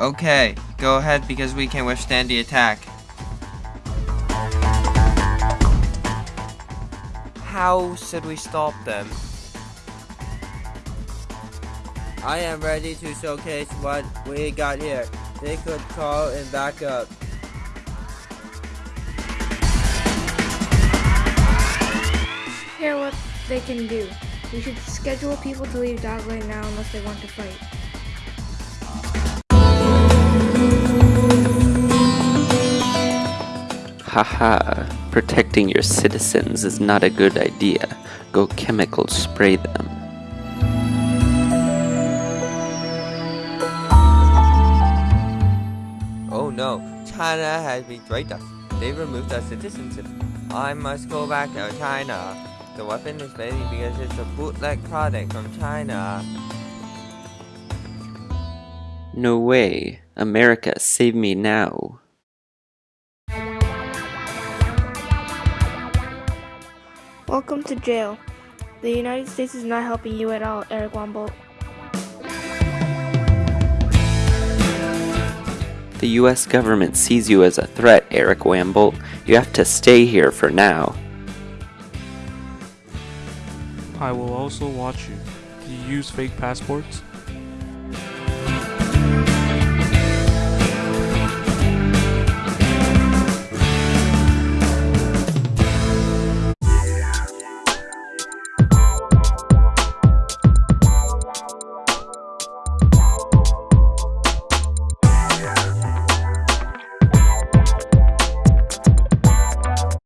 Okay, go ahead because we can withstand the attack. How should we stop them? I am ready to showcase what we got here. They could call in backup. Hear what they can do. We should schedule people to leave Dogland now unless they want to fight. Haha, protecting your citizens is not a good idea. Go chemical spray them. Oh no, China has betrayed us. They removed our citizenship. I must go back to China. The weapon is ready because it's a bootleg product from China. No way. America, save me now. Welcome to jail. The United States is not helping you at all, Eric Wambolt. The US government sees you as a threat, Eric Wambolt. You have to stay here for now. I will also watch you. Do you use fake passports?